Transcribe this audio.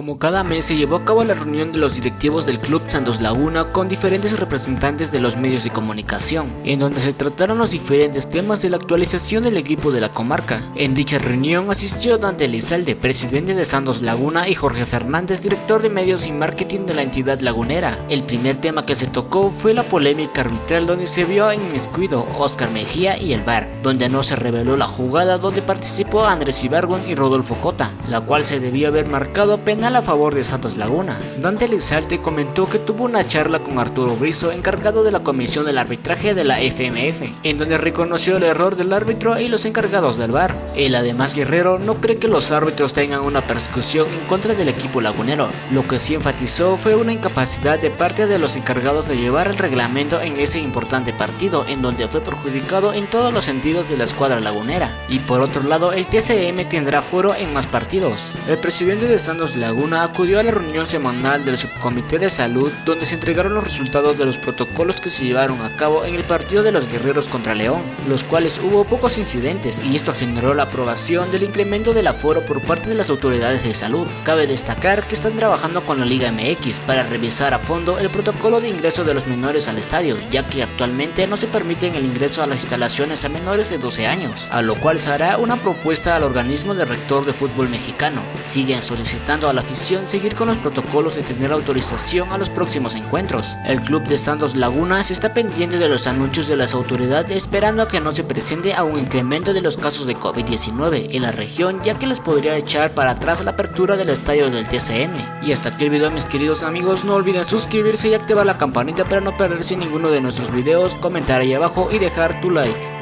Como cada mes se llevó a cabo la reunión de los directivos del Club Santos Laguna con diferentes representantes de los medios de comunicación, en donde se trataron los diferentes temas de la actualización del equipo de la comarca. En dicha reunión asistió Dante Elizalde, presidente de Santos Laguna, y Jorge Fernández, director de medios y marketing de la entidad lagunera. El primer tema que se tocó fue la polémica arbitral donde se vio en Escuido, Oscar Mejía y el VAR, donde no se reveló la jugada donde participó Andrés Ibargon y Rodolfo Cota, la cual se debió haber marcado penal a favor de Santos Laguna. Dante Lizalte comentó que tuvo una charla con Arturo Brizo, encargado de la comisión del arbitraje de la FMF, en donde reconoció el error del árbitro y los encargados del VAR. El además Guerrero no cree que los árbitros tengan una persecución en contra del equipo lagunero, lo que sí enfatizó fue una incapacidad de parte de los encargados de llevar el reglamento en ese importante partido, en donde fue perjudicado en todos los sentidos de la escuadra lagunera. Y por otro lado, el TCM tendrá foro en más partidos. El presidente de Santos Laguna acudió a la reunión semanal del Subcomité de Salud donde se entregaron los resultados de los protocolos que se llevaron a cabo en el partido de los guerreros contra León, los cuales hubo pocos incidentes y esto generó la aprobación del incremento del aforo por parte de las autoridades de salud. Cabe destacar que están trabajando con la Liga MX para revisar a fondo el protocolo de ingreso de los menores al estadio, ya que actualmente no se permite el ingreso a las instalaciones a menores de 12 años, a lo cual se hará una propuesta al organismo de rector de fútbol mexicano. Siguen solicitando a la seguir con los protocolos de tener autorización a los próximos encuentros. El club de Santos Lagunas está pendiente de los anuncios de las autoridades esperando a que no se presente a un incremento de los casos de COVID-19 en la región ya que les podría echar para atrás la apertura del estadio del TCM. Y hasta aquí el video mis queridos amigos, no olviden suscribirse y activar la campanita para no perderse ninguno de nuestros videos, comentar ahí abajo y dejar tu like.